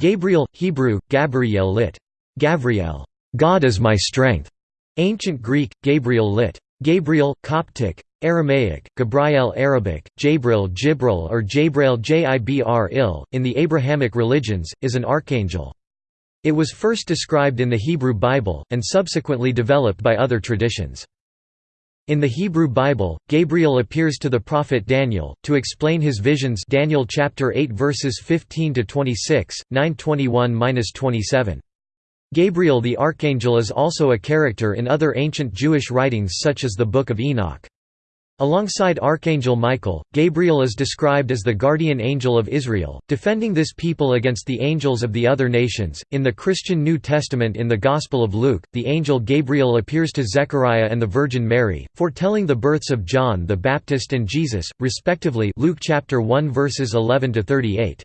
Gabriel, Hebrew, Gabriel lit. Gavriel, God is my strength. Ancient Greek, Gabriel lit. Gabriel, Coptic, Aramaic, Gabriel Arabic, Jabril Jibril or Jabrail Jibr il, in the Abrahamic religions, is an archangel. It was first described in the Hebrew Bible, and subsequently developed by other traditions. In the Hebrew Bible, Gabriel appears to the prophet Daniel to explain his visions. Daniel chapter 8 verses 15 to 26, 921-27. Gabriel the archangel is also a character in other ancient Jewish writings such as the Book of Enoch. Alongside Archangel Michael, Gabriel is described as the guardian angel of Israel, defending this people against the angels of the other nations. In the Christian New Testament in the Gospel of Luke, the angel Gabriel appears to Zechariah and the Virgin Mary, foretelling the births of John the Baptist and Jesus, respectively. Luke chapter 1 verses 11 to 38.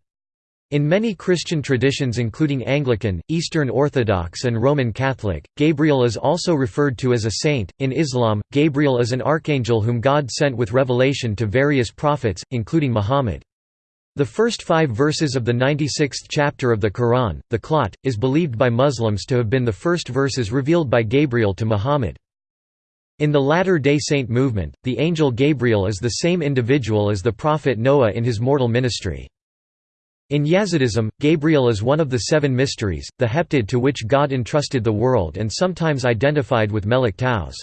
In many Christian traditions including Anglican, Eastern Orthodox and Roman Catholic, Gabriel is also referred to as a saint. In Islam, Gabriel is an archangel whom God sent with revelation to various prophets, including Muhammad. The first five verses of the 96th chapter of the Quran, the Qur'an, is believed by Muslims to have been the first verses revealed by Gabriel to Muhammad. In the Latter-day Saint movement, the angel Gabriel is the same individual as the prophet Noah in his mortal ministry. In Yazidism, Gabriel is one of the seven mysteries, the heptad to which God entrusted the world and sometimes identified with Melek Taus.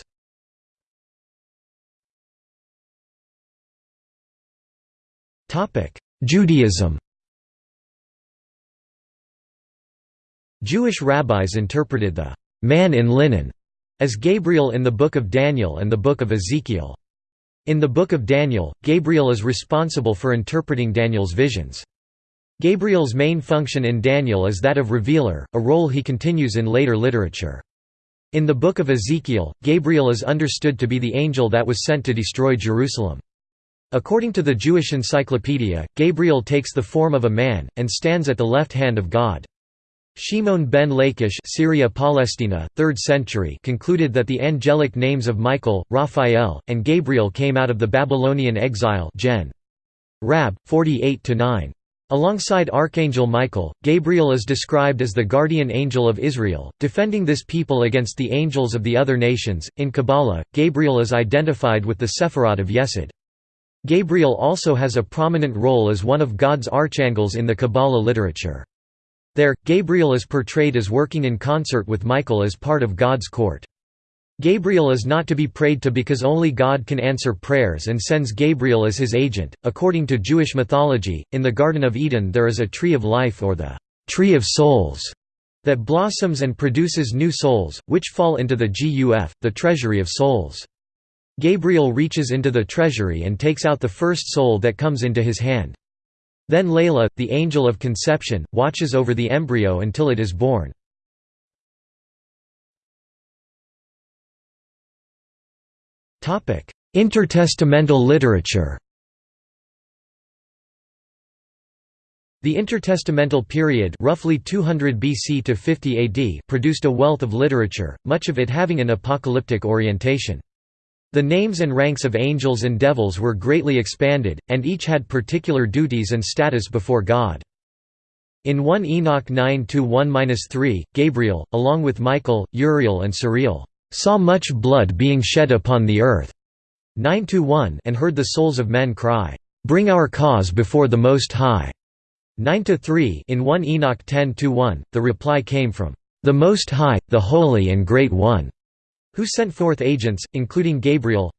Judaism Jewish rabbis interpreted the «man in linen» as Gabriel in the Book of Daniel and the Book of Ezekiel. In the Book of Daniel, Gabriel is responsible for interpreting Daniel's visions. Gabriel's main function in Daniel is that of revealer, a role he continues in later literature. In the Book of Ezekiel, Gabriel is understood to be the angel that was sent to destroy Jerusalem. According to the Jewish Encyclopedia, Gabriel takes the form of a man, and stands at the left hand of God. Shimon ben Lachish Syria Palestina, 3rd century concluded that the angelic names of Michael, Raphael, and Gabriel came out of the Babylonian exile Gen. Rab. 48–9. Alongside Archangel Michael, Gabriel is described as the guardian angel of Israel, defending this people against the angels of the other nations. In Kabbalah, Gabriel is identified with the Sephirot of Yesod. Gabriel also has a prominent role as one of God's archangels in the Kabbalah literature. There, Gabriel is portrayed as working in concert with Michael as part of God's court. Gabriel is not to be prayed to because only God can answer prayers and sends Gabriel as his agent. According to Jewish mythology, in the Garden of Eden there is a tree of life or the tree of souls that blossoms and produces new souls, which fall into the Guf, the treasury of souls. Gabriel reaches into the treasury and takes out the first soul that comes into his hand. Then Layla, the angel of conception, watches over the embryo until it is born. Intertestamental literature The intertestamental period roughly 200 BC to 50 AD produced a wealth of literature, much of it having an apocalyptic orientation. The names and ranks of angels and devils were greatly expanded, and each had particular duties and status before God. In 1 Enoch 9–1–3, Gabriel, along with Michael, Uriel and Suriel, saw much blood being shed upon the earth 9 1 and heard the souls of men cry, Bring our cause before the Most High. 9 3 In 1 Enoch 10 1, the reply came from the Most High, the Holy and Great One, who sent forth agents, including Gabriel.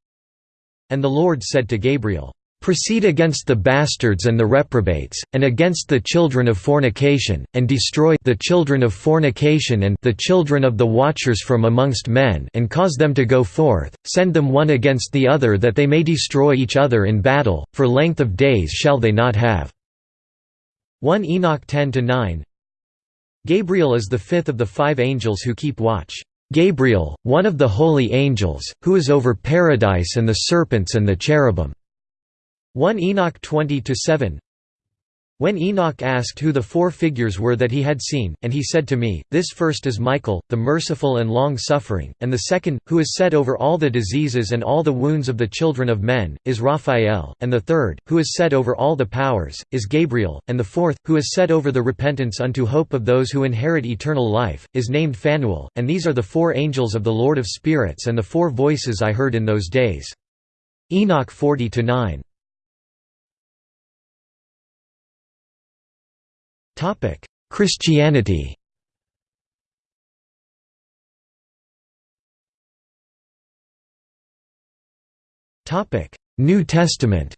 And the Lord said to Gabriel, proceed against the bastards and the reprobates, and against the children of fornication, and destroy the children of fornication and the children of the watchers from amongst men and cause them to go forth, send them one against the other that they may destroy each other in battle, for length of days shall they not have." 1 Enoch 10–9 Gabriel is the fifth of the five angels who keep watch. Gabriel, one of the holy angels, who is over paradise and the serpents and the cherubim. 1 Enoch 20 7 When Enoch asked who the four figures were that he had seen, and he said to me, This first is Michael, the merciful and long-suffering, and the second, who is set over all the diseases and all the wounds of the children of men, is Raphael, and the third, who is set over all the powers, is Gabriel, and the fourth, who is set over the repentance unto hope of those who inherit eternal life, is named Phanuel, and these are the four angels of the Lord of spirits and the four voices I heard in those days. Enoch 40–9 Christianity Topic: New Testament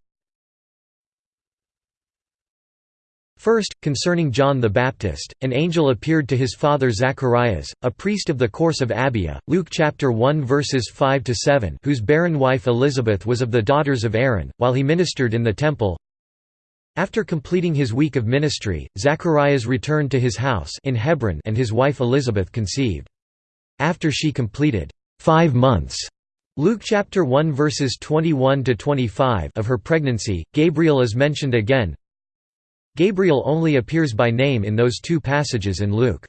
First, concerning John the Baptist, an angel appeared to his father Zacharias, a priest of the course of Abia, Luke chapter 1 verses 5 to 7, whose barren wife Elizabeth was of the daughters of Aaron, while he ministered in the temple. After completing his week of ministry, Zacharias returned to his house in Hebron and his wife Elizabeth conceived. After she completed 5 months Luke chapter 1 verses 21 to 25 of her pregnancy, Gabriel is mentioned again, Gabriel only appears by name in those two passages in Luke.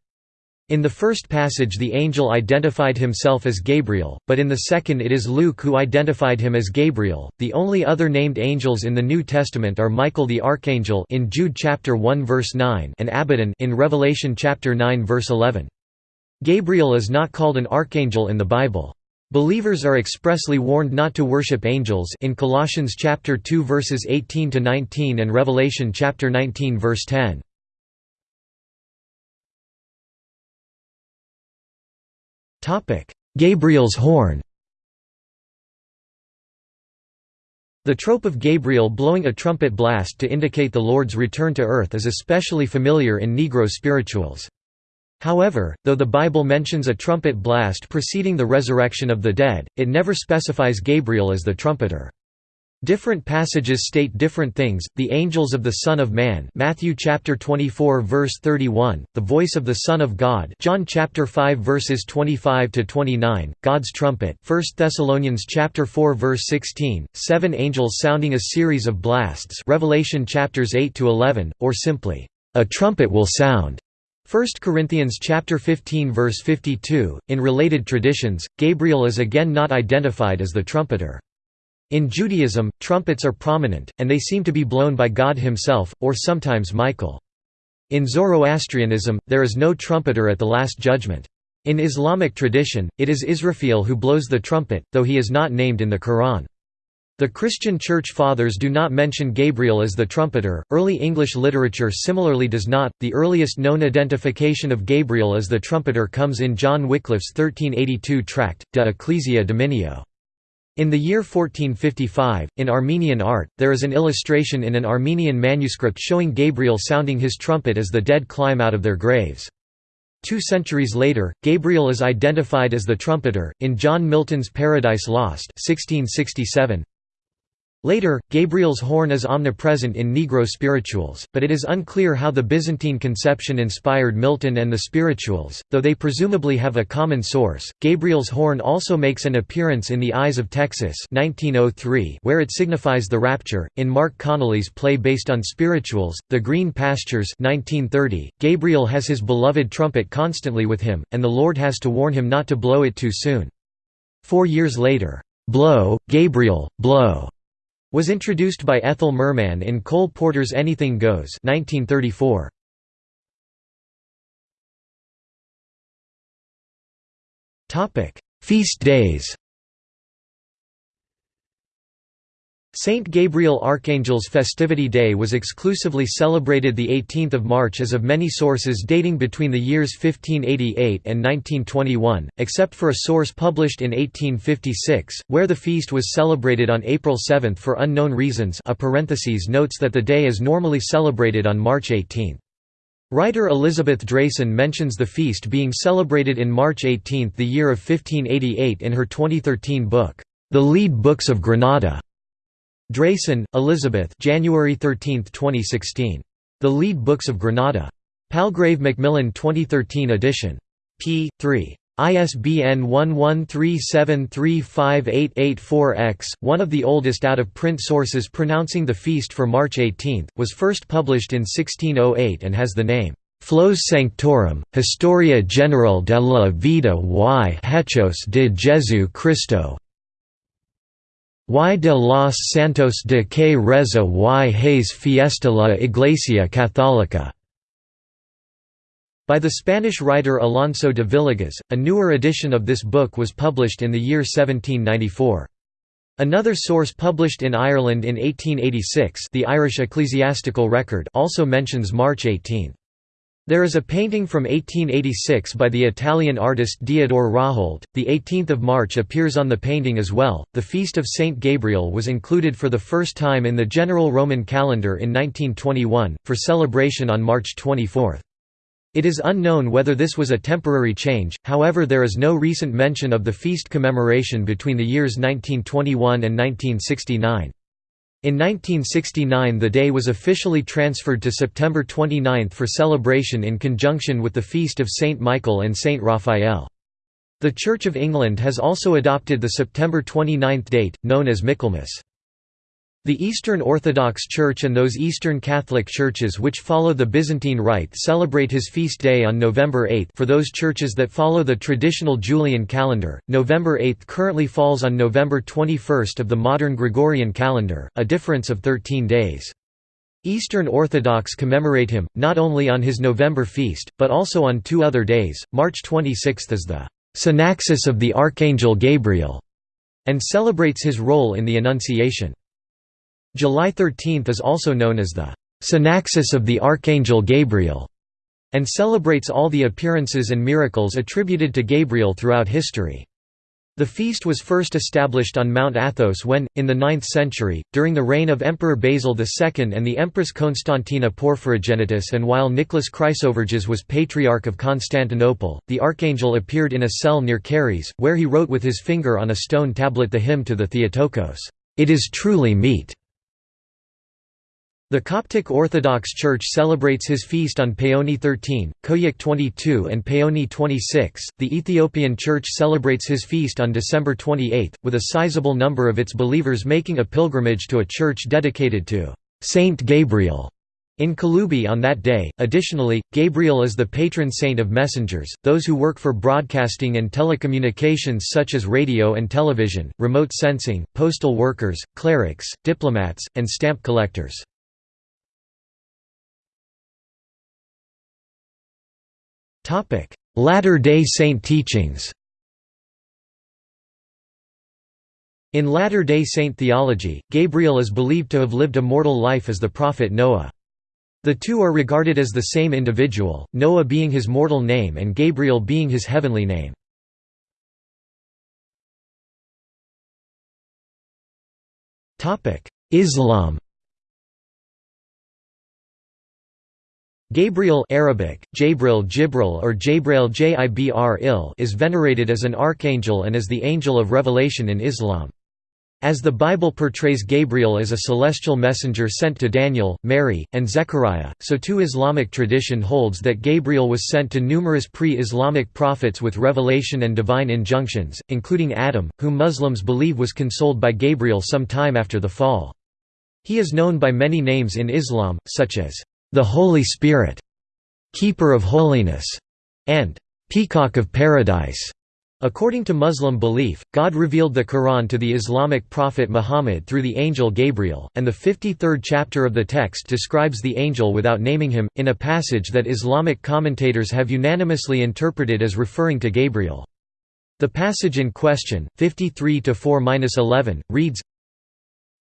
In the first passage the angel identified himself as Gabriel, but in the second it is Luke who identified him as Gabriel. The only other named angels in the New Testament are Michael the archangel in Jude chapter 1 verse 9 and Abaddon in Revelation chapter 9 verse 11. Gabriel is not called an archangel in the Bible. Believers are expressly warned not to worship angels in Colossians chapter 2 verses 18 to 19 and Revelation chapter 19 verse 10. Gabriel's horn. The trope of Gabriel blowing a trumpet blast to indicate the Lord's return to earth is especially familiar in Negro spirituals. However, though the Bible mentions a trumpet blast preceding the resurrection of the dead, it never specifies Gabriel as the trumpeter. Different passages state different things. The angels of the Son of Man, Matthew chapter 24 verse 31, the voice of the Son of God, John chapter 5 verses 25 to 29, God's trumpet, 1 Thessalonians chapter 4 verse 16, seven angels sounding a series of blasts, Revelation chapters 8 to 11, or simply, a trumpet will sound. 1 Corinthians chapter 15 verse 52 In related traditions Gabriel is again not identified as the trumpeter In Judaism trumpets are prominent and they seem to be blown by God himself or sometimes Michael In Zoroastrianism there is no trumpeter at the last judgment In Islamic tradition it is Israfil who blows the trumpet though he is not named in the Quran the Christian Church Fathers do not mention Gabriel as the trumpeter. Early English literature similarly does not. The earliest known identification of Gabriel as the trumpeter comes in John Wycliffe's 1382 tract, De Ecclesia Dominio. In the year 1455, in Armenian art, there is an illustration in an Armenian manuscript showing Gabriel sounding his trumpet as the dead climb out of their graves. Two centuries later, Gabriel is identified as the trumpeter, in John Milton's Paradise Lost 1667. Later, Gabriel's horn is omnipresent in Negro spirituals, but it is unclear how the Byzantine conception inspired Milton and the spirituals, though they presumably have a common source. Gabriel's horn also makes an appearance in The Eyes of Texas 1903, where it signifies the rapture. In Marc Connelly's play based on spirituals, The Green Pastures 1930, Gabriel has his beloved trumpet constantly with him, and the Lord has to warn him not to blow it too soon. Four years later, "'Blow, Gabriel, blow' was introduced by Ethel Merman in Cole Porter's Anything Goes 1934. Feast days Saint Gabriel Archangel's Festivity Day was exclusively celebrated 18 March as of many sources dating between the years 1588 and 1921, except for a source published in 1856, where the feast was celebrated on April 7 for unknown reasons a parenthesis notes that the day is normally celebrated on March 18. Writer Elizabeth Drayson mentions the feast being celebrated in March 18 the year of 1588 in her 2013 book, The Lead Books of Granada. Drayson, Elizabeth January 13, 2016. The Lead Books of Granada. Palgrave Macmillan 2013 edition. p. 3. ISBN 1137358884-X, one of the oldest out-of-print sources pronouncing the feast for March 18, was first published in 1608 and has the name, Flos Sanctorum, Historia General de la Vida y Hechos de Jesu Cristo y de los Santos de que reza y Hayes Fiesta la Iglesia Católica by the Spanish writer Alonso de Villegas, a newer edition of this book was published in the year 1794. Another source published in Ireland in 1886 the Irish Ecclesiastical Record also mentions March 18. There is a painting from 1886 by the Italian artist Diodor Raholt. The 18th of March appears on the painting as well. The feast of Saint Gabriel was included for the first time in the general Roman calendar in 1921 for celebration on March 24. It is unknown whether this was a temporary change, however there is no recent mention of the feast commemoration between the years 1921 and 1969. In 1969 the day was officially transferred to September 29 for celebration in conjunction with the feast of Saint Michael and Saint Raphael. The Church of England has also adopted the September 29 date, known as Michaelmas. The Eastern Orthodox Church and those Eastern Catholic churches which follow the Byzantine Rite celebrate his feast day on November 8 for those churches that follow the traditional Julian calendar, November 8 currently falls on November 21 of the modern Gregorian calendar, a difference of 13 days. Eastern Orthodox commemorate him, not only on his November feast, but also on two other days. March 26 is the Synaxis of the Archangel Gabriel, and celebrates his role in the Annunciation. July 13 is also known as the Synaxis of the Archangel Gabriel, and celebrates all the appearances and miracles attributed to Gabriel throughout history. The feast was first established on Mount Athos when, in the 9th century, during the reign of Emperor Basil II and the Empress Constantina Porphyrogenitus and while Nicholas Chrysoberges was Patriarch of Constantinople, the archangel appeared in a cell near Karyes, where he wrote with his finger on a stone tablet the hymn to the Theotokos, "'It is truly meet' The Coptic Orthodox Church celebrates his feast on Paoni 13, Koiak 22 and Paoni 26. The Ethiopian Church celebrates his feast on December 28, with a sizable number of its believers making a pilgrimage to a church dedicated to Saint Gabriel in Kulubi on that day. Additionally, Gabriel is the patron saint of messengers, those who work for broadcasting and telecommunications such as radio and television, remote sensing, postal workers, clerics, diplomats, and stamp collectors. Latter-day Saint teachings In Latter-day Saint theology, Gabriel is believed to have lived a mortal life as the prophet Noah. The two are regarded as the same individual, Noah being his mortal name and Gabriel being his heavenly name. Islam Gabriel Arabic, Jabril Jibril or Jabrail Jibr is venerated as an archangel and as the angel of revelation in Islam. As the Bible portrays Gabriel as a celestial messenger sent to Daniel, Mary, and Zechariah, so too Islamic tradition holds that Gabriel was sent to numerous pre-Islamic prophets with revelation and divine injunctions, including Adam, whom Muslims believe was consoled by Gabriel some time after the fall. He is known by many names in Islam, such as the Holy Spirit, Keeper of Holiness, and Peacock of Paradise. According to Muslim belief, God revealed the Quran to the Islamic prophet Muhammad through the angel Gabriel, and the 53rd chapter of the text describes the angel without naming him, in a passage that Islamic commentators have unanimously interpreted as referring to Gabriel. The passage in question, 53-4-11, reads,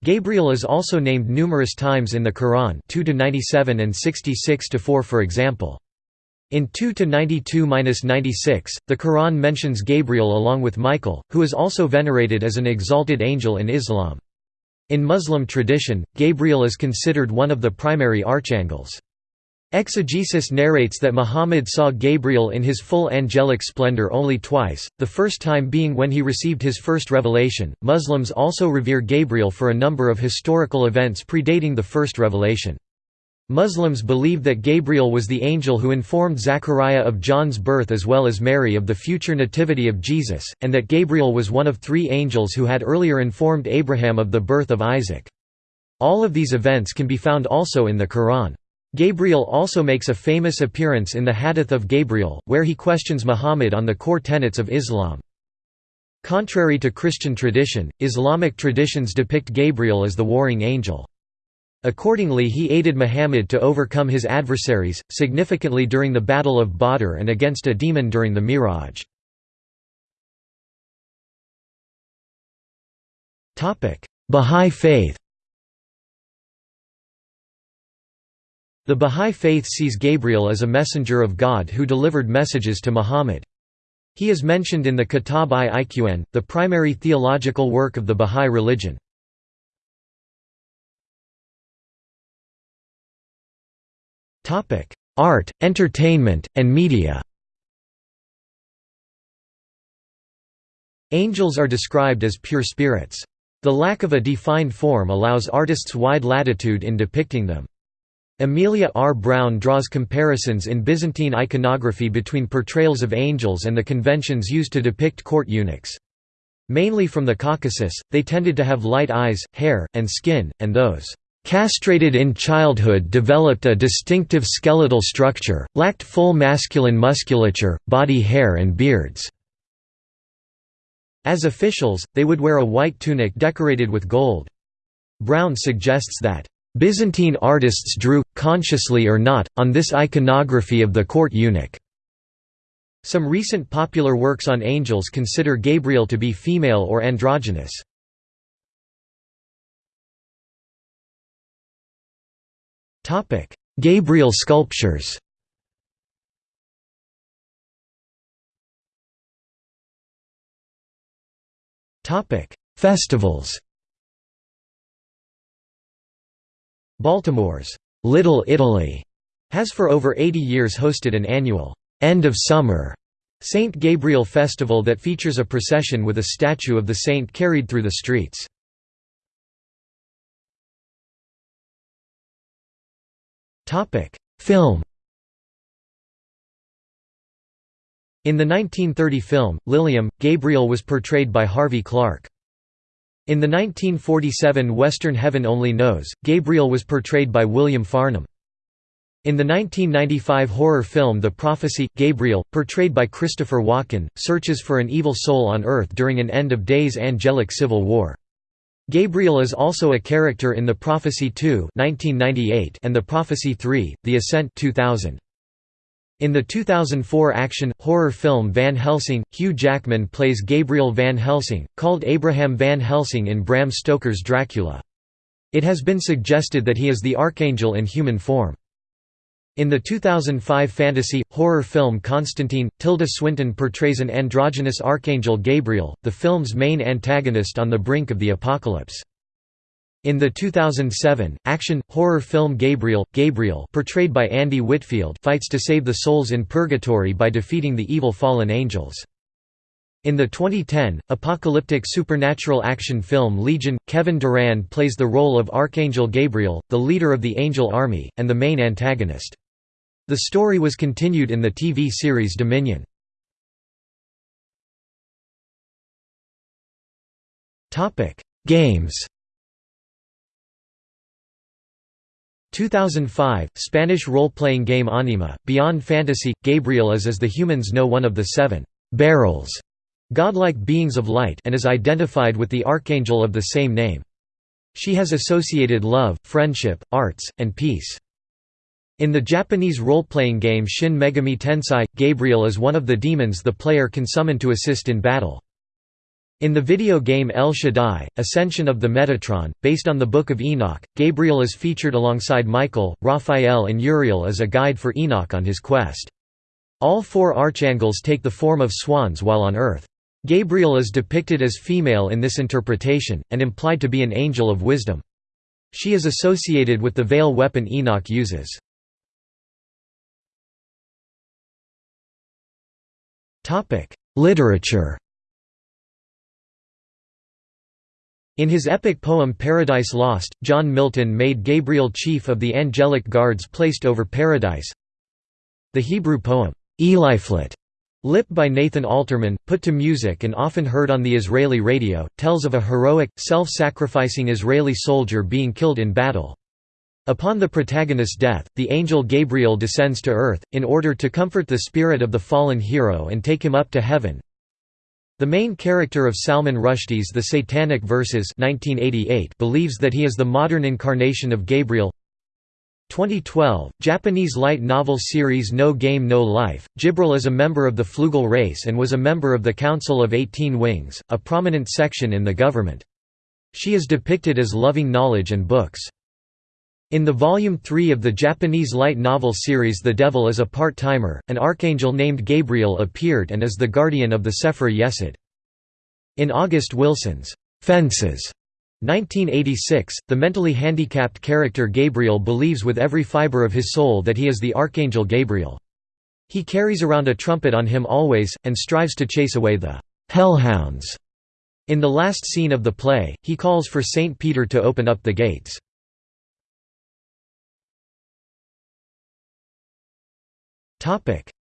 Gabriel is also named numerous times in the Quran 2 97 and 66 4 for example. In 2 92-96, the Quran mentions Gabriel along with Michael, who is also venerated as an exalted angel in Islam. In Muslim tradition, Gabriel is considered one of the primary archangels. Exegesis narrates that Muhammad saw Gabriel in his full angelic splendor only twice, the first time being when he received his first revelation. Muslims also revere Gabriel for a number of historical events predating the first revelation. Muslims believe that Gabriel was the angel who informed Zechariah of John's birth as well as Mary of the future nativity of Jesus, and that Gabriel was one of three angels who had earlier informed Abraham of the birth of Isaac. All of these events can be found also in the Quran. Gabriel also makes a famous appearance in the Hadith of Gabriel, where he questions Muhammad on the core tenets of Islam. Contrary to Christian tradition, Islamic traditions depict Gabriel as the warring angel. Accordingly he aided Muhammad to overcome his adversaries, significantly during the Battle of Badr and against a demon during the Miraj. Bahá'í Faith The Bahá'í Faith sees Gabriel as a messenger of God who delivered messages to Muhammad. He is mentioned in the Kitab-i-Iqan, the primary theological work of the Bahá'í religion. Art, entertainment, and media. Angels are described as pure spirits. The lack of a defined form allows artists wide latitude in depicting them. Amelia R. Brown draws comparisons in Byzantine iconography between portrayals of angels and the conventions used to depict court eunuchs. Mainly from the Caucasus, they tended to have light eyes, hair, and skin, and those castrated in childhood developed a distinctive skeletal structure, lacked full masculine musculature, body hair and beards. As officials, they would wear a white tunic decorated with gold. Brown suggests that, "...Byzantine artists drew, consciously or not, on this iconography of the court eunuch." Some recent popular works on angels consider Gabriel to be female or androgynous. Gabriel sculptures. Festivals. Baltimore's Little Italy has for over 80 years hosted an annual end of summer St. Gabriel Festival that features a procession with a statue of the saint carried through the streets. Film. In the 1930 film, Liliom, Gabriel was portrayed by Harvey Clark. In the 1947 Western Heaven Only Knows, Gabriel was portrayed by William Farnham. In the 1995 horror film The Prophecy, Gabriel, portrayed by Christopher Walken, searches for an evil soul on Earth during an end-of-days angelic civil war. Gabriel is also a character in The Prophecy 2 1998 and The Prophecy 3, The Ascent 2000. In the 2004 action-horror film Van Helsing, Hugh Jackman plays Gabriel Van Helsing, called Abraham Van Helsing in Bram Stoker's Dracula. It has been suggested that he is the Archangel in human form. In the 2005 fantasy, horror film Constantine, Tilda Swinton portrays an androgynous archangel Gabriel, the film's main antagonist on the brink of the apocalypse. In the 2007, action, horror film Gabriel, Gabriel portrayed by Andy Whitfield fights to save the souls in purgatory by defeating the evil fallen angels. In the 2010, apocalyptic supernatural action film Legion, Kevin Durand plays the role of Archangel Gabriel, the leader of the angel army, and the main antagonist. The story was continued in the TV series Dominion. Topic: Games 2005, Spanish role-playing game Anima, Beyond Fantasy, Gabriel is as the humans know one of the seven «Beryls» godlike beings of light and is identified with the archangel of the same name. She has associated love, friendship, arts, and peace. In the Japanese role-playing game Shin Megami Tensei, Gabriel is one of the demons the player can summon to assist in battle. In the video game El Shaddai, Ascension of the Metatron, based on the Book of Enoch, Gabriel is featured alongside Michael, Raphael and Uriel as a guide for Enoch on his quest. All four archangels take the form of swans while on Earth. Gabriel is depicted as female in this interpretation, and implied to be an angel of wisdom. She is associated with the veil weapon Enoch uses. Literature. In his epic poem Paradise Lost, John Milton made Gabriel chief of the angelic guards placed over paradise. The Hebrew poem, Eliphalet, Lip by Nathan Alterman, put to music and often heard on the Israeli radio, tells of a heroic, self-sacrificing Israeli soldier being killed in battle. Upon the protagonist's death, the angel Gabriel descends to earth, in order to comfort the spirit of the fallen hero and take him up to heaven, the main character of Salman Rushdie's The Satanic Verses 1988 believes that he is the modern incarnation of Gabriel 2012, Japanese light novel series No Game No Life, Jibril is a member of the Flugel race and was a member of the Council of Eighteen Wings, a prominent section in the government. She is depicted as loving knowledge and books. In the Volume 3 of the Japanese light novel series The Devil is a Part-Timer, an archangel named Gabriel appeared and is the guardian of the Sefer Yesod. In August Wilson's Fences 1986, the mentally handicapped character Gabriel believes with every fiber of his soul that he is the Archangel Gabriel. He carries around a trumpet on him always, and strives to chase away the hellhounds. In the last scene of the play, he calls for Saint Peter to open up the gates.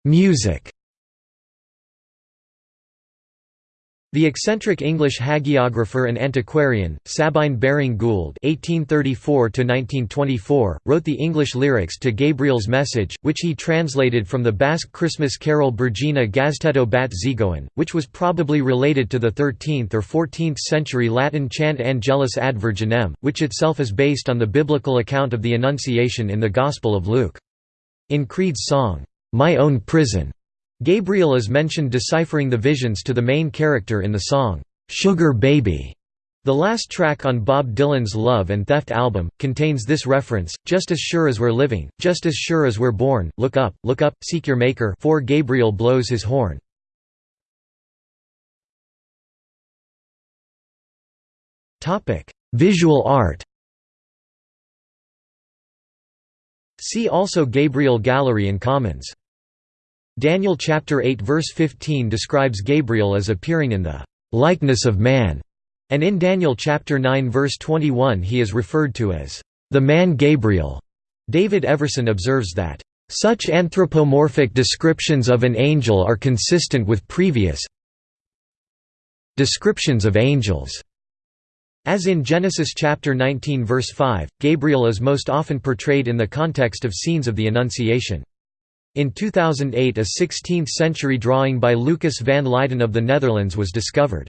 Music The eccentric English hagiographer and antiquarian, Sabine Baring Gould (1834–1924) wrote the English lyrics to Gabriel's Message, which he translated from the Basque Christmas carol Bergina Gaztetto bat Zigoen, which was probably related to the 13th or 14th century Latin chant Angelus ad Virginem, which itself is based on the biblical account of the Annunciation in the Gospel of Luke. In Creed's song, my Own Prison. Gabriel is mentioned deciphering the visions to the main character in the song, Sugar Baby. The last track on Bob Dylan's Love and Theft album, contains this reference, Just as sure as we're living, just as sure as we're born, look up, look up, seek your maker for Gabriel blows his horn. Visual art See also Gabriel Gallery and Commons Daniel chapter 8 verse 15 describes Gabriel as appearing in the likeness of man, and in Daniel chapter 9 verse 21 he is referred to as the man Gabriel. David Everson observes that such anthropomorphic descriptions of an angel are consistent with previous descriptions of angels. As in Genesis chapter 19 verse 5, Gabriel is most often portrayed in the context of scenes of the Annunciation. In 2008 a 16th-century drawing by Lucas van Leyden of the Netherlands was discovered.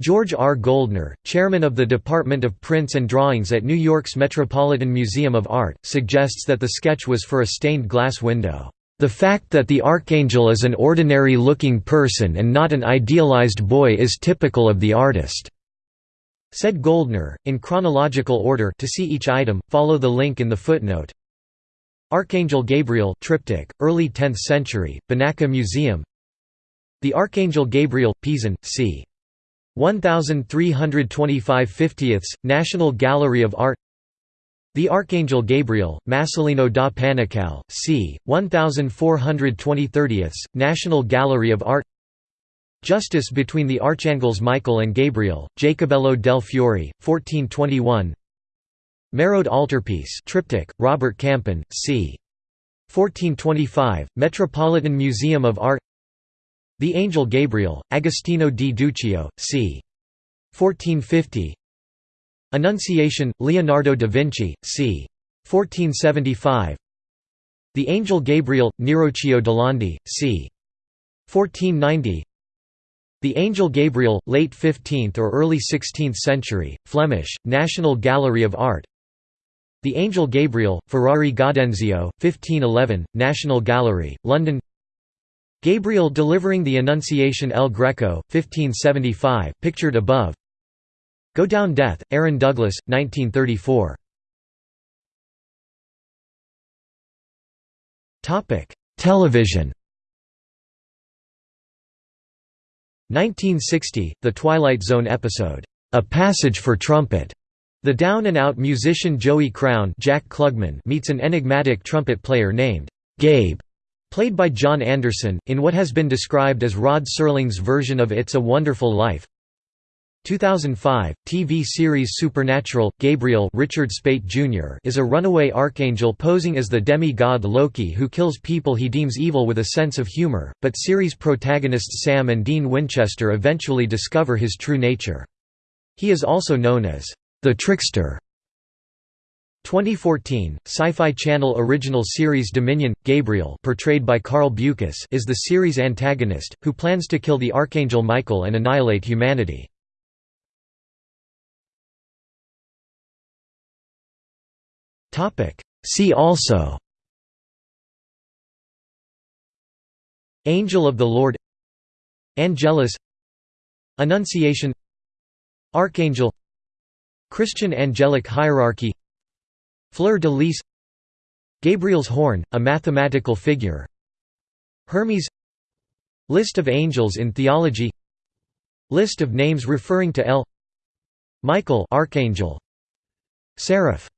George R. Goldner, chairman of the Department of Prints and Drawings at New York's Metropolitan Museum of Art, suggests that the sketch was for a stained glass window. The fact that the archangel is an ordinary-looking person and not an idealized boy is typical of the artist," said Goldner. In chronological order to see each item, follow the link in the footnote. Archangel Gabriel triptych, early 10th century, Benaki Museum The Archangel Gabriel, Pisan, c. 1325 50ths, National Gallery of Art The Archangel Gabriel, Masolino da Panicale, c. 1420 30ths, National Gallery of Art Justice between the Archangels Michael and Gabriel, Jacobello del Fiore, 1421 Mérode Altarpiece triptych, Robert Campin, c. 1425, Metropolitan Museum of Art The Angel Gabriel, Agostino di Duccio, c. 1450 Annunciation, Leonardo da Vinci, c. 1475 The Angel Gabriel, Neroccio Landi, c. 1490 the Angel Gabriel, late 15th or early 16th century, Flemish, National Gallery of Art. The Angel Gabriel, Ferrari Gaudenzio, 1511, National Gallery, London. Gabriel delivering the Annunciation El Greco, 1575, pictured above. Go Down Death, Aaron Douglas, 1934 Television 1960, The Twilight Zone episode, A Passage for Trumpet, the down-and-out musician Joey Crown Jack Klugman meets an enigmatic trumpet player named Gabe, played by John Anderson, in what has been described as Rod Serling's version of It's a Wonderful Life. 2005 TV series Supernatural Gabriel Richard Speight Jr. is a runaway archangel posing as the demi-god Loki who kills people he deems evil with a sense of humor, but series protagonists Sam and Dean Winchester eventually discover his true nature. He is also known as the Trickster. 2014 Sci-Fi Channel original series Dominion Gabriel portrayed by Carl Beukes is the series antagonist who plans to kill the archangel Michael and annihilate humanity. See also. Angel of the Lord. Angelus. Annunciation. Archangel. Christian angelic hierarchy. Fleur de lis Gabriel's horn, a mathematical figure. Hermes. List of angels in theology. List of names referring to El Michael Archangel. Seraph